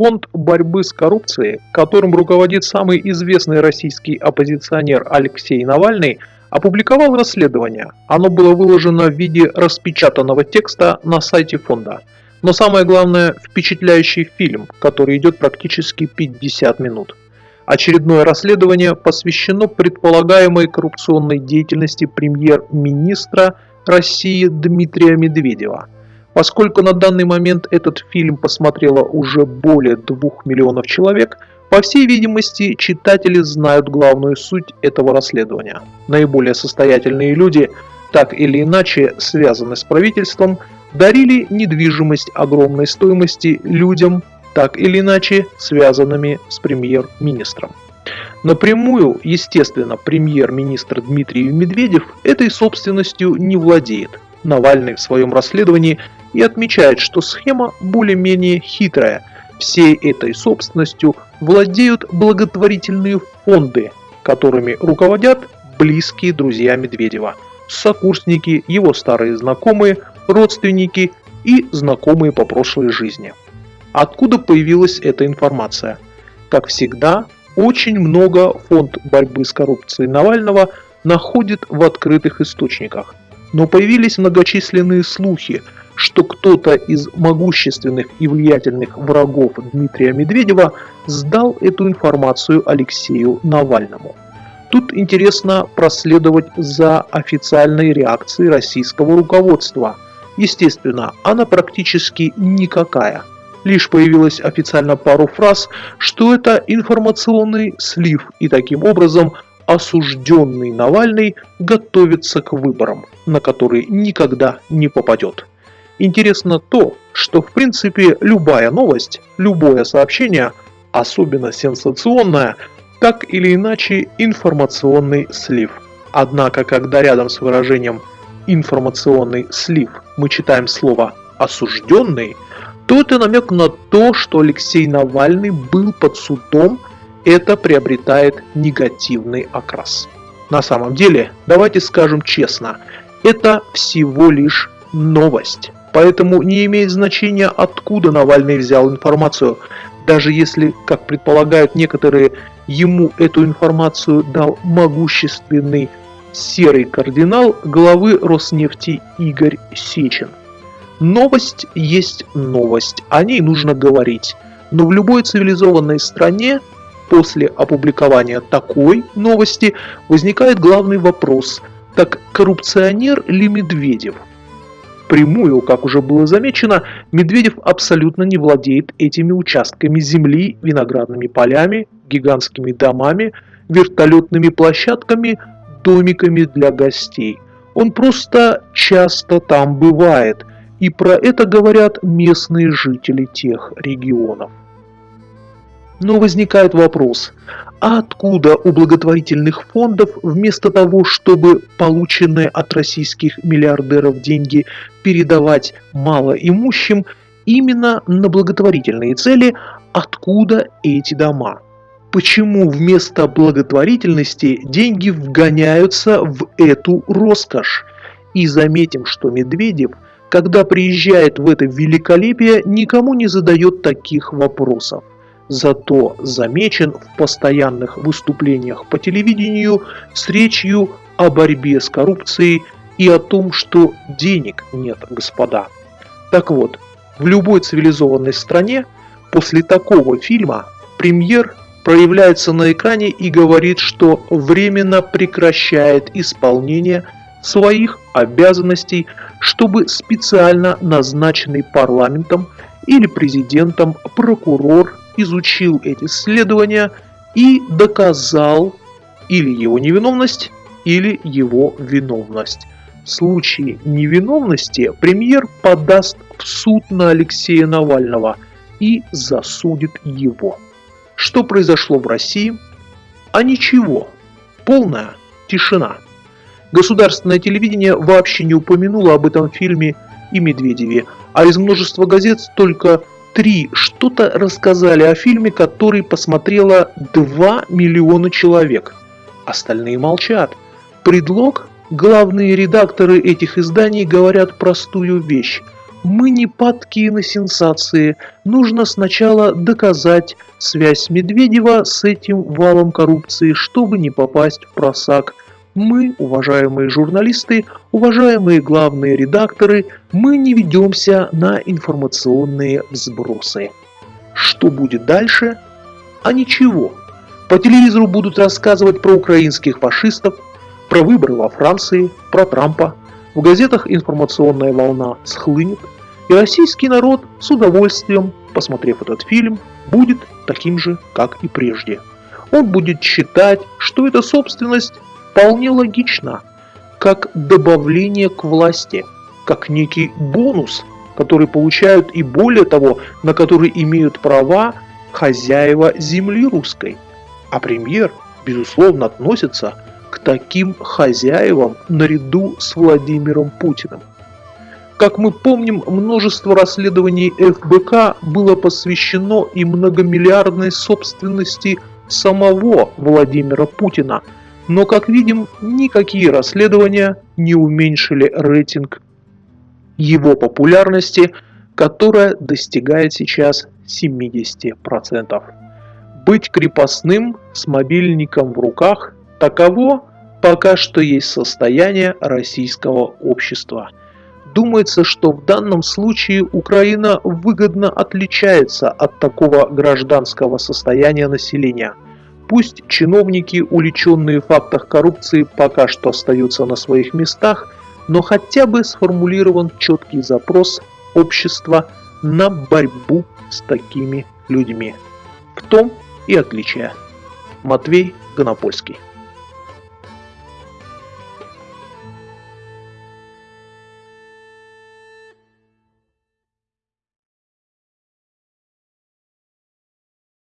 Фонд борьбы с коррупцией, которым руководит самый известный российский оппозиционер Алексей Навальный, опубликовал расследование. Оно было выложено в виде распечатанного текста на сайте фонда. Но самое главное – впечатляющий фильм, который идет практически 50 минут. Очередное расследование посвящено предполагаемой коррупционной деятельности премьер-министра России Дмитрия Медведева. Поскольку на данный момент этот фильм посмотрело уже более 2 миллионов человек, по всей видимости, читатели знают главную суть этого расследования. Наиболее состоятельные люди, так или иначе связаны с правительством, дарили недвижимость огромной стоимости людям, так или иначе связанными с премьер-министром. Напрямую, естественно, премьер-министр Дмитрий Медведев этой собственностью не владеет. Навальный в своем расследовании и отмечает, что схема более-менее хитрая. Всей этой собственностью владеют благотворительные фонды, которыми руководят близкие друзья Медведева, сокурсники, его старые знакомые, родственники и знакомые по прошлой жизни. Откуда появилась эта информация? Как всегда, очень много фонд борьбы с коррупцией Навального находит в открытых источниках. Но появились многочисленные слухи, что кто-то из могущественных и влиятельных врагов Дмитрия Медведева сдал эту информацию Алексею Навальному. Тут интересно проследовать за официальной реакцией российского руководства. Естественно, она практически никакая – лишь появилось официально пару фраз, что это информационный слив и таким образом осужденный Навальный готовится к выборам, на которые никогда не попадет. Интересно то, что в принципе любая новость, любое сообщение, особенно сенсационное, так или иначе информационный слив. Однако, когда рядом с выражением «информационный слив» мы читаем слово «осужденный», то это намек на то, что Алексей Навальный был под судом, это приобретает негативный окрас. На самом деле, давайте скажем честно, это всего лишь новость. Поэтому не имеет значения, откуда Навальный взял информацию. Даже если, как предполагают некоторые, ему эту информацию дал могущественный серый кардинал главы Роснефти Игорь Сечин. Новость есть новость, о ней нужно говорить. Но в любой цивилизованной стране после опубликования такой новости возникает главный вопрос, так коррупционер ли Медведев? Прямую, как уже было замечено, Медведев абсолютно не владеет этими участками земли, виноградными полями, гигантскими домами, вертолетными площадками, домиками для гостей. Он просто часто там бывает, и про это говорят местные жители тех регионов. Но возникает вопрос, а откуда у благотворительных фондов вместо того, чтобы полученные от российских миллиардеров деньги передавать малоимущим, именно на благотворительные цели, откуда эти дома? Почему вместо благотворительности деньги вгоняются в эту роскошь? И заметим, что Медведев – когда приезжает в это великолепие, никому не задает таких вопросов. Зато замечен в постоянных выступлениях по телевидению с речью о борьбе с коррупцией и о том, что денег нет, господа. Так вот, в любой цивилизованной стране после такого фильма премьер проявляется на экране и говорит, что временно прекращает исполнение своих обязанностей, чтобы специально назначенный парламентом или президентом прокурор изучил эти исследования и доказал или его невиновность, или его виновность. В случае невиновности премьер подаст в суд на Алексея Навального и засудит его. Что произошло в России? А ничего. Полная тишина. Государственное телевидение вообще не упомянуло об этом фильме и Медведеве, а из множества газет только три что-то рассказали о фильме, который посмотрело 2 миллиона человек. Остальные молчат. Предлог? Главные редакторы этих изданий говорят простую вещь. Мы не падкие на сенсации. Нужно сначала доказать связь Медведева с этим валом коррупции, чтобы не попасть в просак. Мы, уважаемые журналисты, уважаемые главные редакторы, мы не ведемся на информационные взбросы. Что будет дальше? А ничего. По телевизору будут рассказывать про украинских фашистов, про выборы во Франции, про Трампа. В газетах информационная волна схлынет, и российский народ с удовольствием, посмотрев этот фильм, будет таким же, как и прежде. Он будет считать, что эта собственность вполне логична, как добавление к власти, как некий бонус, который получают и более того, на который имеют права хозяева земли русской. А премьер, безусловно, относится к таким хозяевам наряду с Владимиром Путиным. Как мы помним, множество расследований ФБК было посвящено и многомиллиардной собственности самого Владимира Путина. Но, как видим, никакие расследования не уменьшили рейтинг его популярности, которая достигает сейчас 70%. Быть крепостным с мобильником в руках – таково пока что есть состояние российского общества. Думается, что в данном случае Украина выгодно отличается от такого гражданского состояния населения. Пусть чиновники, уличенные в фактах коррупции, пока что остаются на своих местах, но хотя бы сформулирован четкий запрос общества на борьбу с такими людьми. В том и отличие. Матвей Гонопольский